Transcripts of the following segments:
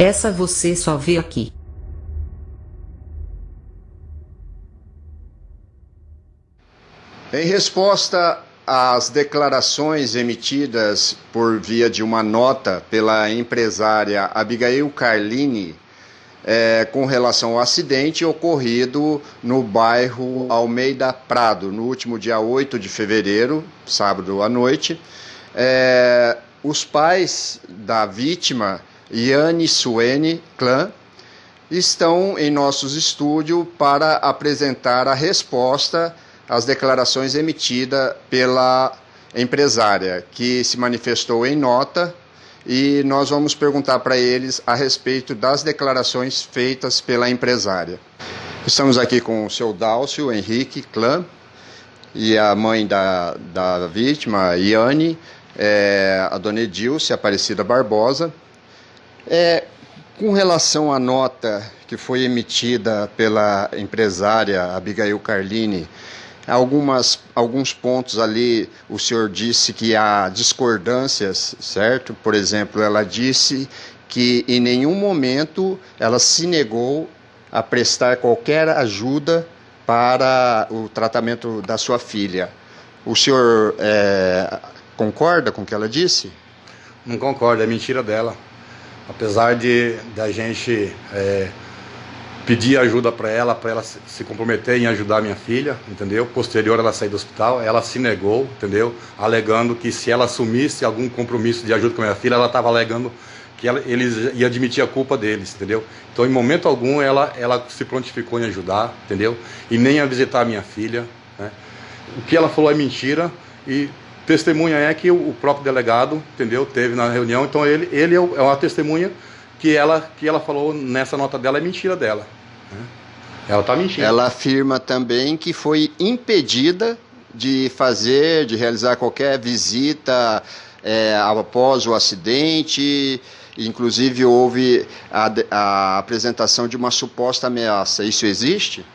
Essa você só vê aqui. Em resposta às declarações emitidas por via de uma nota pela empresária Abigail Carlini é, com relação ao acidente ocorrido no bairro Almeida Prado, no último dia 8 de fevereiro, sábado à noite, é, os pais da vítima, Yane Suene Clã, estão em nossos estúdios para apresentar a resposta as declarações emitidas pela empresária, que se manifestou em nota, e nós vamos perguntar para eles a respeito das declarações feitas pela empresária. Estamos aqui com o seu Dálcio Henrique Clã e a mãe da, da vítima, Iane, é, a dona Edilce Aparecida Barbosa. É, com relação à nota que foi emitida pela empresária Abigail Carlini, algumas, alguns pontos ali o senhor disse que há discordâncias, certo? Por exemplo, ela disse que em nenhum momento ela se negou a prestar qualquer ajuda para o tratamento da sua filha. O senhor é, concorda com o que ela disse? Não concordo, é mentira dela. Apesar de da gente é, pedi ajuda para ela, para ela se comprometer em ajudar minha filha, entendeu? Posterior ela sair do hospital, ela se negou, entendeu? Alegando que se ela assumisse algum compromisso de ajuda com a minha filha, ela estava alegando que ela, eles iam admitir a culpa deles, entendeu? Então, em momento algum, ela, ela se prontificou em ajudar, entendeu? E nem a visitar a minha filha, né? O que ela falou é mentira e testemunha é que o próprio delegado, entendeu? Teve na reunião, então ele, ele é uma testemunha que ela, que ela falou nessa nota dela é mentira dela. Né? Ela está mentindo. Ela afirma também que foi impedida de fazer, de realizar qualquer visita é, após o acidente. Inclusive houve a, a apresentação de uma suposta ameaça. Isso existe?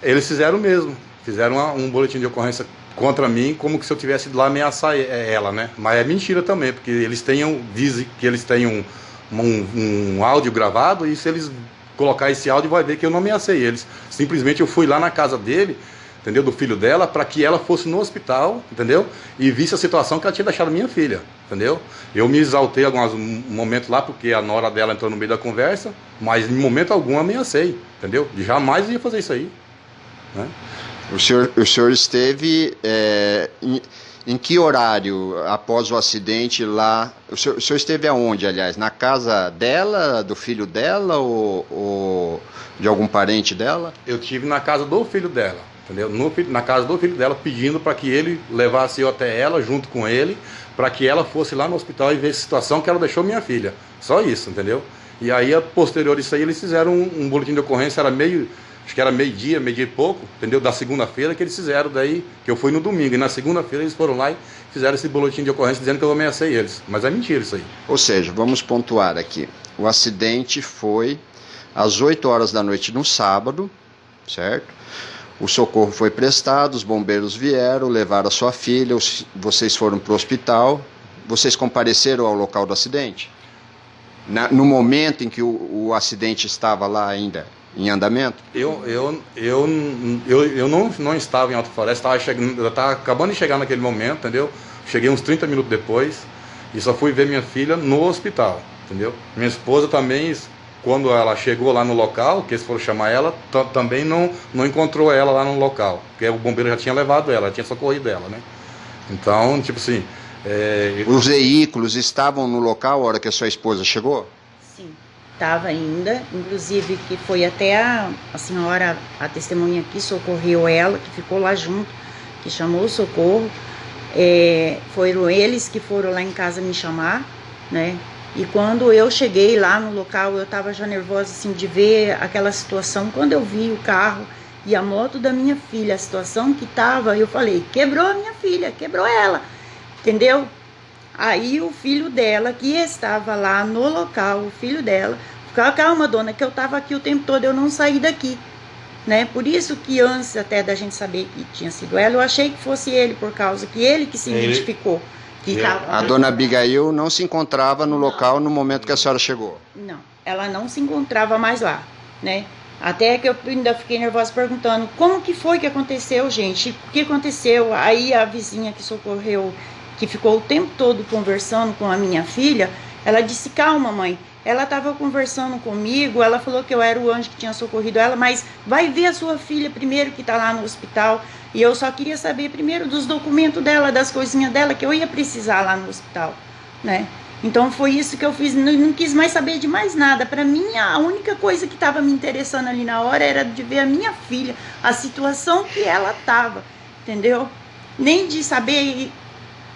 Eles fizeram mesmo. Fizeram uma, um boletim de ocorrência contra mim, como que se eu tivesse ido lá ameaçar ela, né? Mas é mentira também, porque eles tenham, dizem que eles têm um, um, um áudio gravado e se eles colocar esse áudio vai ver que eu não ameacei eles. Simplesmente eu fui lá na casa dele, entendeu? Do filho dela, para que ela fosse no hospital, entendeu? E visse a situação que ela tinha deixado minha filha, entendeu? Eu me exaltei alguns momentos lá, porque a nora dela entrou no meio da conversa, mas em momento algum ameacei, entendeu? Jamais ia fazer isso aí. Né? O senhor, o senhor esteve é, em que horário após o acidente lá? O senhor, o senhor, esteve aonde, aliás? Na casa dela, do filho dela ou, ou de algum parente dela? Eu tive na casa do filho dela, entendeu? No, na casa do filho dela, pedindo para que ele levasse eu até ela, junto com ele, para que ela fosse lá no hospital e ver a situação que ela deixou minha filha. Só isso, entendeu? E aí, a posterior isso aí, eles fizeram um, um boletim de ocorrência, era meio acho que era meio-dia, meio-dia e pouco, entendeu? Da segunda-feira que eles fizeram daí, que eu fui no domingo. E na segunda-feira eles foram lá e fizeram esse boletim de ocorrência dizendo que eu ameacei eles. Mas é mentira isso aí. Ou seja, vamos pontuar aqui. O acidente foi às 8 horas da noite no sábado, certo? O socorro foi prestado, os bombeiros vieram, levaram a sua filha, vocês foram para o hospital. Vocês compareceram ao local do acidente? Na, no momento em que o, o acidente estava lá ainda? Em andamento? Eu, eu, eu, eu, eu não, não estava em Alta Floresta, estava chegando, estava acabando de chegar naquele momento, entendeu? Cheguei uns 30 minutos depois e só fui ver minha filha no hospital, entendeu? Minha esposa também, quando ela chegou lá no local, que eles foram chamar ela, também não, não encontrou ela lá no local, porque o bombeiro já tinha levado ela, tinha socorrido ela, né? Então, tipo assim... É... Os veículos estavam no local a hora que a sua esposa chegou? Estava ainda, inclusive que foi até a, a senhora, a testemunha que socorreu ela, que ficou lá junto, que chamou o socorro. É, foram eles que foram lá em casa me chamar, né? E quando eu cheguei lá no local, eu estava já nervosa assim de ver aquela situação. Quando eu vi o carro e a moto da minha filha, a situação que estava, eu falei: quebrou a minha filha, quebrou ela, entendeu? Aí o filho dela, que estava lá no local, o filho dela, calma, dona, que eu estava aqui o tempo todo, eu não saí daqui. Né? Por isso que antes até da gente saber que tinha sido ela, eu achei que fosse ele, por causa que ele que se ele... identificou. Que tava... A dona Abigail não se encontrava no local no momento que a senhora chegou? Não, ela não se encontrava mais lá, né? Até que eu ainda fiquei nervosa perguntando como que foi que aconteceu, gente? O que aconteceu? Aí a vizinha que socorreu, que ficou o tempo todo conversando com a minha filha, ela disse: Calma, mãe. Ela estava conversando comigo, ela falou que eu era o anjo que tinha socorrido ela, mas vai ver a sua filha primeiro que está lá no hospital. E eu só queria saber primeiro dos documentos dela, das coisinhas dela, que eu ia precisar lá no hospital, né? Então foi isso que eu fiz, não, não quis mais saber de mais nada. Para mim, a única coisa que estava me interessando ali na hora era de ver a minha filha, a situação que ela estava, entendeu? Nem de saber,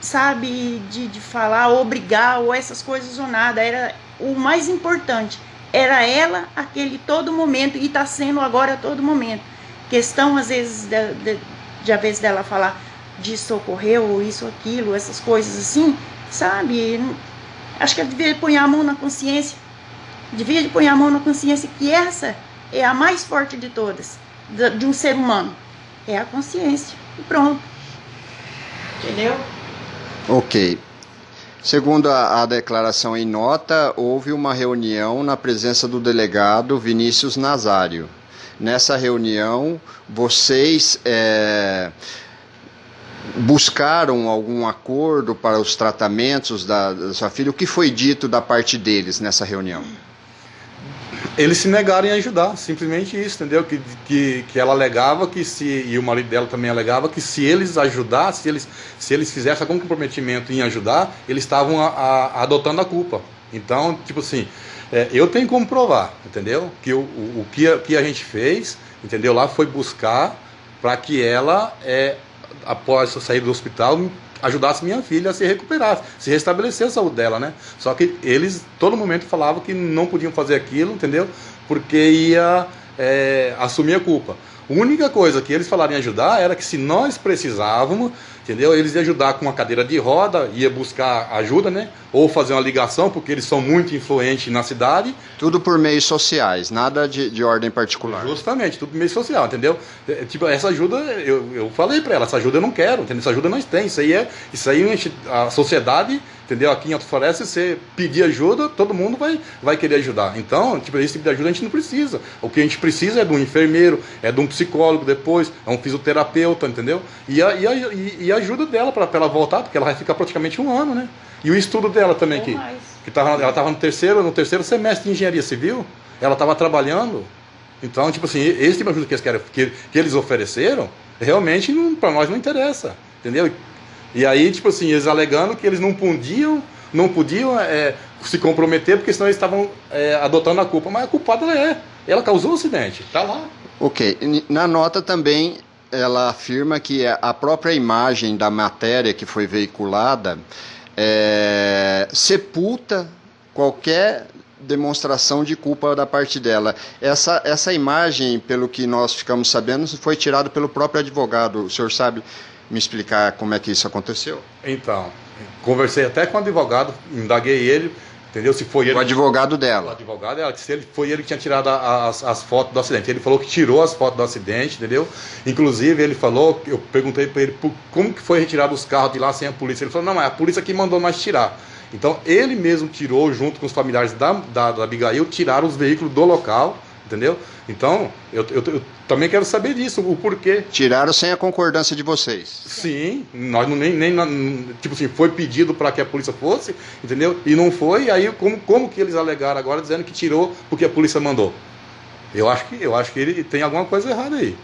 sabe, de, de falar, obrigar ou essas coisas ou nada. Era o mais importante era ela aquele todo momento e está sendo agora todo momento. Questão às vezes de, de, de a vez dela falar de socorrer ou isso aquilo, essas coisas assim, sabe? Acho que ela devia pôr a mão na consciência, devia pôr a mão na consciência que essa é a mais forte de todas, de um ser humano, é a consciência e pronto, entendeu? Ok. Segundo a, a, declaração em nota, houve uma reunião na presença do delegado Vinícius Nazário. Nessa reunião, vocês é, buscaram algum acordo para os tratamentos da, da sua filha? O que foi dito da parte deles nessa reunião? Eles se negaram em ajudar, simplesmente isso, entendeu? Que, que, que ela alegava que se, e o marido dela também alegava que se eles ajudassem, se eles, se eles fizessem algum comprometimento em ajudar, eles estavam a, a, adotando a culpa. Então, tipo assim, é, eu tenho como provar, entendeu? Que o, o, o que, a, que a gente fez, entendeu? Lá foi buscar para que ela, é, após sair do hospital, ajudasse minha filha a se recuperar, se restabelecer a saúde dela, né? Só que eles, todo momento, falavam que não podiam fazer aquilo, entendeu? Porque ia é, assumir a culpa. A única coisa que eles falaram em ajudar era que se nós precisávamos, entendeu? Eles iam ajudar com uma cadeira de roda, ia buscar ajuda, né? Ou fazer uma ligação, porque eles são muito influentes na cidade. Tudo por meios sociais, nada de, de ordem particular. Justamente, tudo por meio social, entendeu? É, tipo, essa ajuda, eu, eu falei para ela, essa ajuda eu não quero, entendeu? Essa ajuda nós temos. Isso aí é, isso aí a sociedade entendeu? Aqui em Alto Floresta, você pedir ajuda, todo mundo vai, vai querer ajudar. Então, tipo, esse tipo de ajuda a gente não precisa. O que a gente precisa é de um enfermeiro, é de um psicólogo depois, é um fisioterapeuta, entendeu? E a, e a, e a ajuda dela para ela voltar, porque ela vai ficar praticamente um ano, né? E o estudo dela também, que, que tava, ela estava no terceiro, no terceiro semestre de engenharia civil, ela estava trabalhando. Então, tipo assim, esse tipo de ajuda que eles, querem, que, que eles ofereceram, realmente para nós não interessa, entendeu? E aí, tipo assim, eles alegando que eles não podiam, não podiam é, se comprometer, porque senão eles estavam é, adotando a culpa. Mas a culpada ela é. Ela causou o acidente, tá lá. Ok. Na nota também ela afirma que a própria imagem da matéria que foi veiculada é, sepulta qualquer demonstração de culpa da parte dela. Essa, essa imagem, pelo que nós ficamos sabendo, foi tirada pelo próprio advogado. O senhor sabe me explicar como é que isso aconteceu? Então, conversei até com o advogado, indaguei ele, entendeu? Se foi ele. O advogado dela. O advogado dela, se ele, foi ele que tinha tirado as, as fotos do acidente. Ele falou que tirou as fotos do acidente, entendeu? Inclusive, ele falou, eu perguntei para ele por, como que foi retirado os carros de lá sem a polícia. Ele falou, não, é a polícia que mandou nós tirar. Então, ele mesmo tirou, junto com os familiares da, da, da Abigail, tiraram os veículos do local entendeu? Então, eu, eu, eu, também quero saber disso, o porquê. Tiraram sem a concordância de vocês? Sim, nós não nem, nem tipo assim, foi pedido para que a polícia fosse, entendeu? E não foi, aí como, como que eles alegaram agora dizendo que tirou porque a polícia mandou? Eu acho que, eu acho que ele tem alguma coisa errada aí.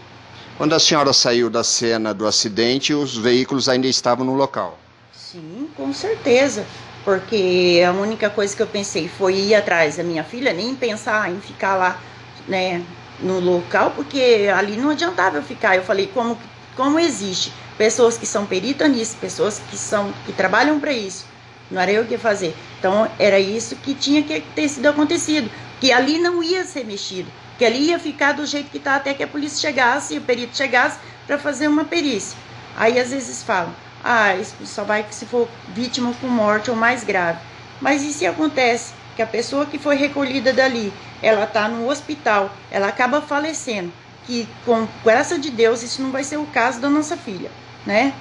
Quando a senhora saiu da cena do acidente, os veículos ainda estavam no local? Sim, com certeza porque a única coisa que eu pensei foi ir atrás da minha filha, nem pensar em ficar lá né, no local, porque ali não adiantava eu ficar. Eu falei, como, como existe pessoas que são peritas nisso, pessoas que, são, que trabalham para isso, não era eu que ia fazer. Então, era isso que tinha que ter sido acontecido, que ali não ia ser mexido, que ali ia ficar do jeito que está até que a polícia chegasse o perito chegasse para fazer uma perícia. Aí, às vezes, falam, ah, isso só vai se for vítima com morte ou mais grave. Mas e se acontece que a pessoa que foi recolhida dali ela está no hospital, ela acaba falecendo. Que com graça de Deus isso não vai ser o caso da nossa filha, né?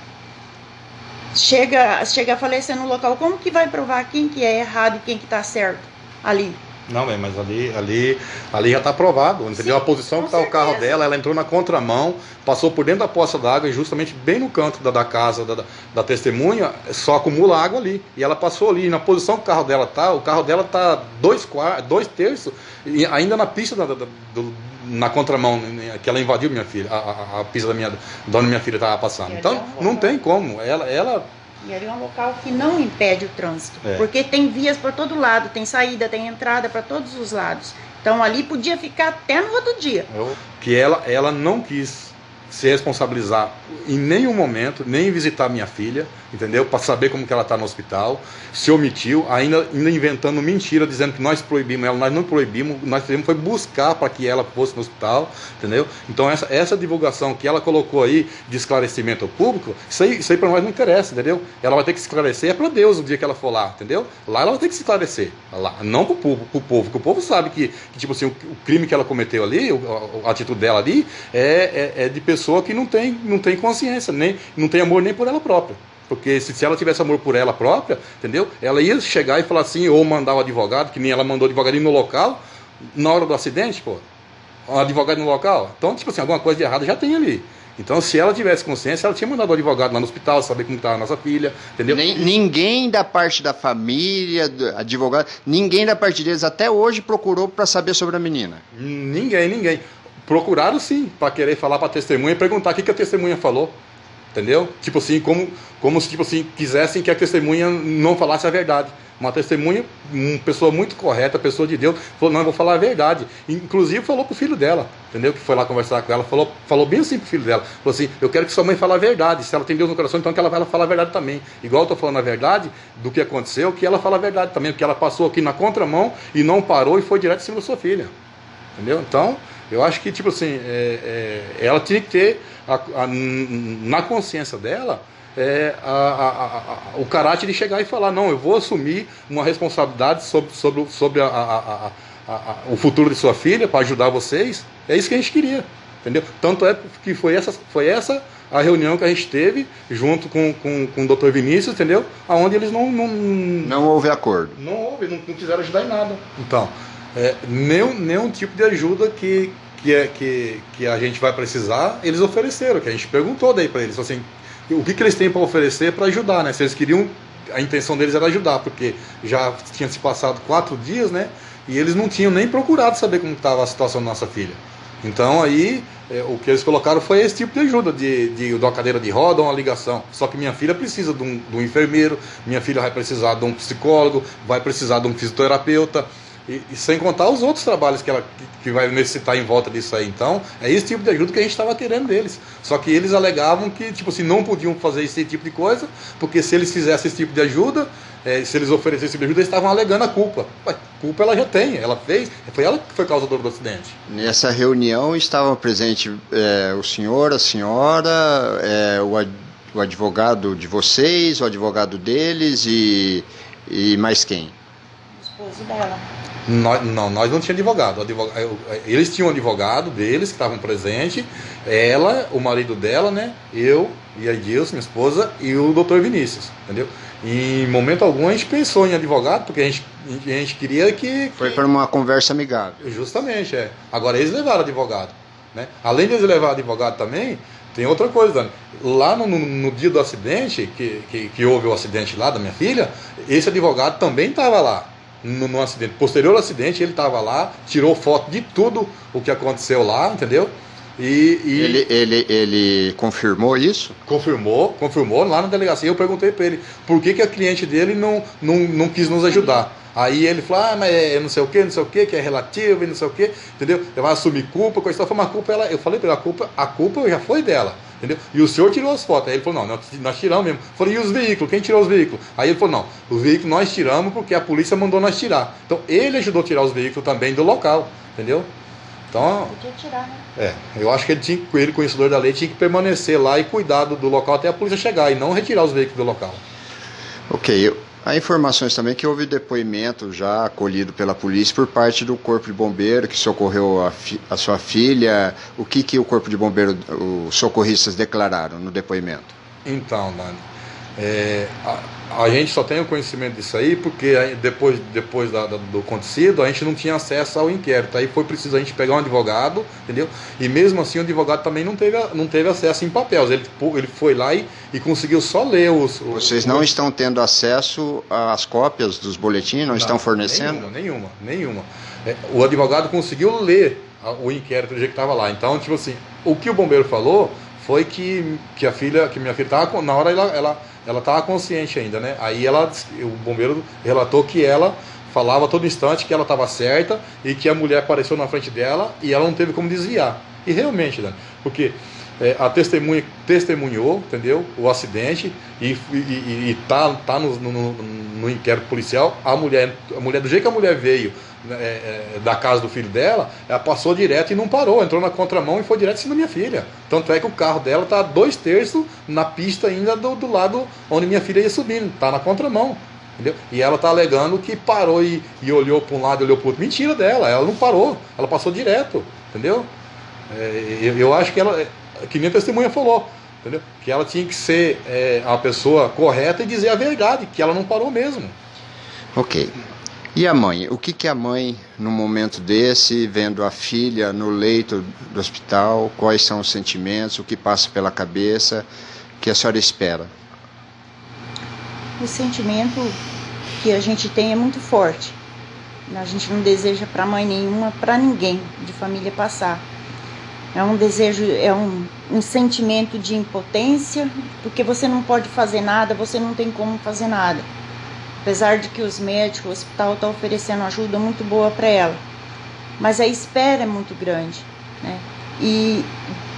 chega, chega a falecer no local, como que vai provar quem que é errado e quem que está certo ali? Não, mas ali, ali, ali já está aprovado, entendeu? Sim, a posição que está o carro dela, ela entrou na contramão, passou por dentro da poça d'água e justamente bem no canto da, da casa da, da, testemunha, só acumula água ali. E ela passou ali, na posição que o carro dela está, o carro dela está dois, dois terços, e ainda na pista da, da, do, na contramão né, que ela invadiu minha filha, a, a, a pista da minha, da minha filha estava passando. Então, não tem como. Ela, ela e ali é um local que não impede o trânsito, é. porque tem vias por todo lado, tem saída, tem entrada para todos os lados. Então ali podia ficar até no outro dia. Que ela, ela não quis se responsabilizar em nenhum momento, nem visitar minha filha, entendeu? Para saber como que ela está no hospital. Se omitiu, ainda, ainda inventando mentira, dizendo que nós proibimos ela. Nós não proibimos, nós fizemos foi buscar para que ela fosse no hospital, entendeu? Então essa, essa divulgação que ela colocou aí de esclarecimento ao público, isso aí, aí para nós não interessa, entendeu? Ela vai ter que esclarecer, é para Deus o dia que ela for lá, entendeu? Lá ela vai ter que se esclarecer, lá, não para o povo, pro povo, porque o povo sabe que, que tipo assim, o, o, crime que ela cometeu ali, a, a atitude dela ali, é, é, é de pessoa pessoa que não tem, não tem consciência, nem, não tem amor nem por ela própria. Porque se, se ela tivesse amor por ela própria, entendeu? Ela ia chegar e falar assim, ou mandar o advogado, que nem ela mandou o advogado no local, na hora do acidente, pô. O advogado no local. Então, tipo assim, alguma coisa de errado já tem ali. Então, se ela tivesse consciência, ela tinha mandado o advogado lá no hospital, saber como estava a nossa filha, entendeu? Ninguém da parte da família, do advogado, ninguém da parte deles até hoje procurou para saber sobre a menina. Ninguém, ninguém. Procuraram sim, para querer falar para a testemunha e perguntar o que, que a testemunha falou. Entendeu? Tipo assim, como, como se tipo assim, quisessem que a testemunha não falasse a verdade. Uma testemunha, uma pessoa muito correta, pessoa de Deus, falou, não, eu vou falar a verdade. Inclusive falou pro filho dela, entendeu? Que foi lá conversar com ela, falou, falou bem assim pro filho dela. Falou assim, eu quero que sua mãe fale a verdade. Se ela tem Deus no coração, então que ela vai falar a verdade também. Igual eu tô falando a verdade do que aconteceu, que ela fala a verdade também, porque ela passou aqui na contramão e não parou e foi direto em cima da sua filha. Entendeu? Então, eu acho que, tipo assim, é, é, ela tinha que ter a, a, na consciência dela é, a, o caráter de chegar e falar, não, eu vou assumir uma responsabilidade sobre, sobre, sobre o futuro de sua filha para ajudar vocês. É isso que a gente queria. Entendeu? Tanto é que foi essa, foi essa a reunião que a gente teve junto com, com, com o Dr. Vinícius, entendeu? Aonde eles não. Não, não houve acordo. Não houve, não, não quiseram ajudar em nada. Então, é, nenhum, nenhum tipo de ajuda que, que, é, que, que a gente vai precisar, eles ofereceram, que a gente perguntou daí para eles, assim, o que, que eles têm para oferecer para ajudar, né? Se eles queriam, a intenção deles era ajudar, porque já tinha se passado quatro dias, né? E eles não tinham nem procurado saber como estava a situação da nossa filha. Então aí é, o que eles colocaram foi esse tipo de ajuda, de, de, de uma cadeira de roda, uma ligação. Só que minha filha precisa de um, de um enfermeiro, minha filha vai precisar de um psicólogo, vai precisar de um fisioterapeuta. E, e, sem contar os outros trabalhos que ela que, que, vai necessitar em volta disso aí. Então, é esse tipo de ajuda que a gente estava querendo deles. Só que eles alegavam que, tipo assim, não podiam fazer esse tipo de coisa, porque se eles fizessem esse tipo de ajuda, é, se eles oferecessem esse tipo de ajuda, eles estavam alegando a culpa. Mas culpa ela já tem, ela fez, foi ela que foi causadora do acidente. Nessa reunião estavam presentes é, o senhor, a senhora, é, o, o advogado de vocês, o advogado deles e, e mais quem? O esposo dela. Nós, não, nós não tínhamos advogado. advogado. Eles tinham um advogado deles que estavam presentes. Ela, o marido dela, né? Eu e a Edilson, minha esposa, e o doutor Vinícius, entendeu? E em momento algum a gente pensou em advogado, porque a gente, a gente queria que. Foi para uma conversa amigável. Justamente, é. Agora eles levaram advogado. Né? Além de eles levar advogado também, tem outra coisa, Dani. Lá no, no, no dia do acidente, que, que, que, houve o acidente lá da minha filha, esse advogado também estava lá no, no acidente. Posterior ao acidente, ele estava lá, tirou foto de tudo o que aconteceu lá, entendeu? E, e, ele, ele, ele confirmou isso? Confirmou, confirmou lá na delegacia. Eu perguntei para ele por que, que a cliente dele não, não, não quis nos ajudar. Aí ele falou, ah, mas é não sei o que, não sei o que, que é relativo e não sei o que, entendeu? Ele vai assumir culpa, coisa tal. Mas a culpa, ela, eu falei para ele, a culpa, a culpa já foi dela. Entendeu? E o senhor tirou as fotos. Aí ele falou, não, nós tiramos mesmo. Eu falei, e os veículos? Quem tirou os veículos? Aí ele falou, não, os veículos nós tiramos porque a polícia mandou nós tirar. Então ele ajudou a tirar os veículos também do local, entendeu? Então, Podia tirar, né? É, eu acho que ele, tinha, ele, conhecedor da lei, tinha que permanecer lá e cuidar do, do local até a polícia chegar e não retirar os veículos do local. Ok, eu, Há informações também que houve depoimento já acolhido pela polícia por parte do Corpo de Bombeiro que socorreu a, fi, a sua filha. O que, que o Corpo de Bombeiro, os socorristas declararam no depoimento? Então, Dani, É, a, a, gente só tem o conhecimento disso aí porque depois, depois da, da, do acontecido a gente não tinha acesso ao inquérito. Aí foi preciso a gente pegar um advogado, entendeu? E mesmo assim o advogado também não teve, não teve acesso em papéis. Ele, ele foi lá e, e conseguiu só ler os. os Vocês não os... estão tendo acesso às cópias dos boletins? Não, não estão fornecendo? Nenhuma, nenhuma. nenhuma. É, o advogado conseguiu ler o inquérito do jeito que estava lá. Então, tipo assim, o que o bombeiro falou foi que, que a filha, que minha filha estava na hora ela, ela ela estava consciente ainda, né? Aí ela, o bombeiro relatou que ela falava todo instante que ela estava certa e que a mulher apareceu na frente dela e ela não teve como desviar. E realmente, né? Porque é, a testemunha testemunhou, entendeu? O acidente e, e, e tá, tá no, no, no, inquérito policial. A mulher, a mulher, do jeito que a mulher veio né, é, é, da casa do filho dela, ela passou direto e não parou, entrou na contramão e foi direto em cima da minha filha. Tanto é que o carro dela tá dois terços na pista ainda do, do lado onde minha filha ia subindo, tá na contramão. Entendeu? E ela tá alegando que parou e, e olhou para um lado e olhou para outro. Mentira dela, ela não parou, ela passou direto, entendeu? É, eu, eu, acho que ela, que nem a testemunha falou, entendeu? Que ela tinha que ser é, a pessoa correta e dizer a verdade, que ela não parou mesmo. Ok. E a mãe? O que, que a mãe, no momento desse, vendo a filha no leito do hospital, quais são os sentimentos, o que passa pela cabeça, que a senhora espera? O sentimento que a gente tem é muito forte. A gente não deseja para mãe nenhuma, para ninguém de família passar. É um desejo, é um, um sentimento de impotência, porque você não pode fazer nada, você não tem como fazer nada apesar de que os médicos, o hospital está oferecendo ajuda muito boa para ela. Mas a espera é muito grande, né? E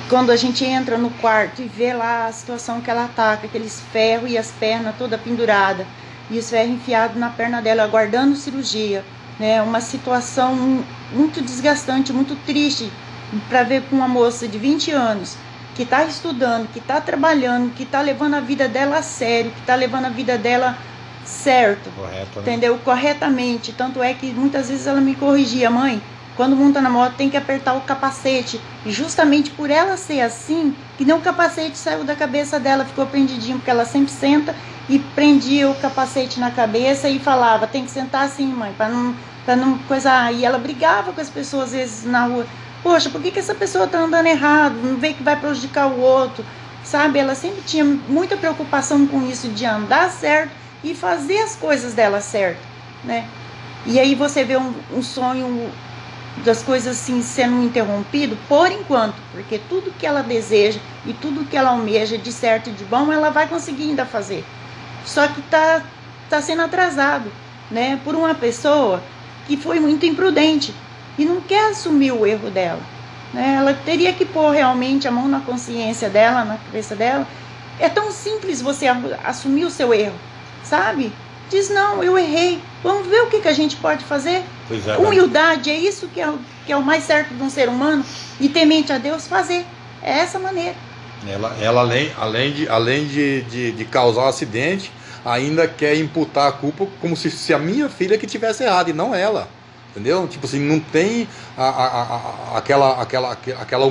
quando a gente entra no quarto e vê lá a situação que ela tá, com aqueles ferros e as pernas toda pendurada, e os ferros enfiados na perna dela, aguardando cirurgia, né? Uma situação muito desgastante, muito triste para ver com uma moça de 20 anos que está estudando, que está trabalhando, que está levando a vida dela a sério, que está levando a vida dela certo, Correto, né? entendeu? Corretamente. Tanto é que muitas vezes ela me corrigia, mãe, quando monta na moto tem que apertar o capacete. E justamente por ela ser assim, que nem o capacete saiu da cabeça dela, ficou prendidinho, porque ela sempre senta e prendia o capacete na cabeça e falava, tem que sentar assim, mãe, para não, pra não coisar. E ela brigava com as pessoas às vezes na rua. Poxa, por que, que essa pessoa tá andando errado? Não vê que vai prejudicar o outro. Sabe, ela sempre tinha muita preocupação com isso de andar certo e fazer as coisas dela certo, né? E aí você vê um, um sonho das coisas assim sendo interrompido por enquanto, porque tudo que ela deseja e tudo que ela almeja de certo e de bom, ela vai conseguir ainda fazer. Só que tá tá sendo atrasado, né, por uma pessoa que foi muito imprudente e não quer assumir o erro dela, né? Ela teria que pôr realmente a mão na consciência dela, na cabeça dela. É tão simples você assumir o seu erro sabe? Diz, não, eu errei. Vamos ver o que, que a gente pode fazer. É, Humildade é isso que é, o, que é o mais certo de um ser humano. E temente a Deus fazer. É essa maneira. Ela, ela além, além, de, além de, de, de causar um acidente, ainda quer imputar a culpa como se, se a minha filha que tivesse errado e não ela. Entendeu? Tipo assim, não tem a, a, a, aquela, aquela, aquela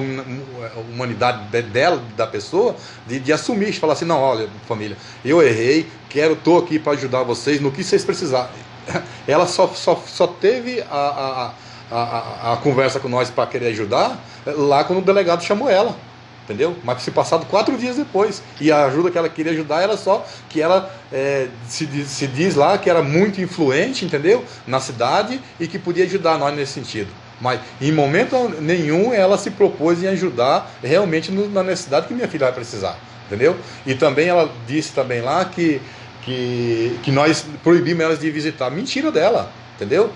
humanidade dela, da pessoa, de, de assumir, de falar assim, não, olha, família, eu errei, quero, tô aqui para ajudar vocês no que vocês precisarem. Ela só, só, só teve a, a, a, a conversa com nós para querer ajudar lá quando o delegado chamou ela entendeu? Mas se passado quatro dias depois. E a ajuda que ela queria ajudar era só que ela é, se, se diz lá que era muito influente, entendeu? Na cidade e que podia ajudar nós nesse sentido. Mas em momento nenhum ela se propôs em ajudar realmente no, na necessidade que minha filha vai precisar, entendeu? E também ela disse também lá que, que, que nós proibimos elas de visitar. Mentira dela, entendeu?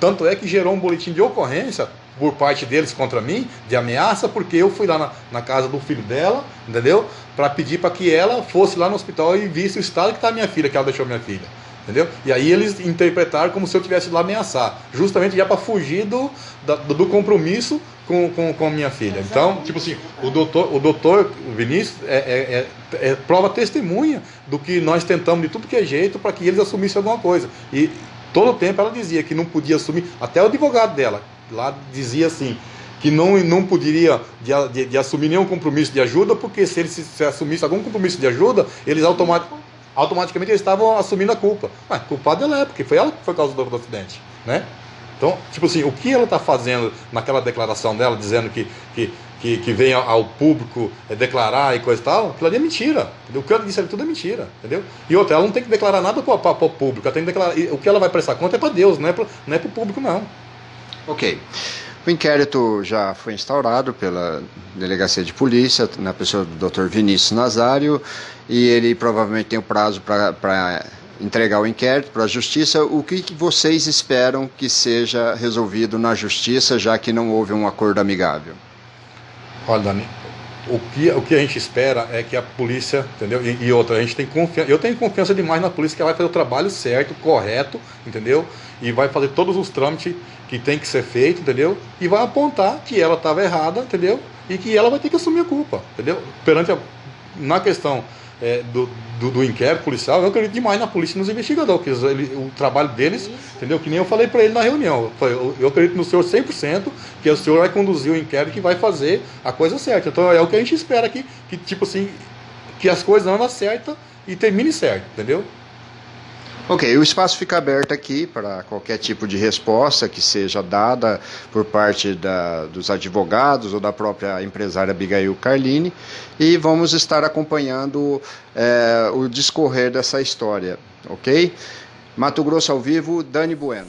Tanto é que gerou um boletim de ocorrência por parte deles contra mim, de ameaça, porque eu fui lá na, na casa do filho dela, entendeu? Para pedir para que ela fosse lá no hospital e visse o estado que está minha filha, que ela deixou minha filha. Entendeu? E aí eles interpretaram como se eu tivesse lá ameaçar, justamente já para fugir do, do, do, compromisso com, com, com a minha filha. Então, tipo assim, o doutor, o doutor Vinícius é, é, é, é prova testemunha do que nós tentamos de tudo que é jeito para que eles assumissem alguma coisa. E todo o tempo ela dizia que não podia assumir, até o advogado dela, lá dizia assim, que não, não poderia de, de, de, assumir nenhum compromisso de ajuda, porque se ele se, se assumisse algum compromisso de ajuda, eles automaticamente eles estavam assumindo a culpa. Mas culpada ela é, porque foi ela que foi causa do acidente, né? Então, tipo assim, o que ela está fazendo naquela declaração dela, dizendo que, que, que, que vem ao público é, declarar e coisa e tal, aquilo ali é mentira. Entendeu? O que ela disse ali tudo é mentira, entendeu? E outra, ela não tem que declarar nada para o público, ela tem que declarar, o que ela vai prestar conta é para Deus, não é para é o público, não. Ok. O inquérito já foi instaurado pela Delegacia de Polícia, na pessoa do Dr. Vinícius Nazário, e ele provavelmente tem o prazo para entregar o inquérito para a Justiça. O que, que vocês esperam que seja resolvido na Justiça, já que não houve um acordo amigável? Olha, Dani, o que, o que a gente espera é que a polícia, entendeu? E, e, outra, a gente tem confiança, eu tenho confiança demais na polícia que ela vai fazer o trabalho certo, correto, entendeu? E vai fazer todos os trâmites que tem que ser feito, entendeu? E vai apontar que ela estava errada, entendeu? E que ela vai ter que assumir a culpa, entendeu? Perante a, na questão é, do, do, do, inquérito policial, eu acredito demais na polícia e nos investigadores, que ele, o trabalho deles, Isso. entendeu? Que nem eu falei para ele na reunião. Eu, eu, acredito no senhor 100%, que o senhor vai conduzir o inquérito e vai fazer a coisa certa. Então é o que a gente espera aqui, que tipo assim, que as coisas andam certas e termine certo, entendeu? Ok, o espaço fica aberto aqui para qualquer tipo de resposta que seja dada por parte da, dos advogados ou da própria empresária Abigail Carline e vamos estar acompanhando é, o discorrer dessa história, ok? Mato Grosso ao vivo, Dani Bueno.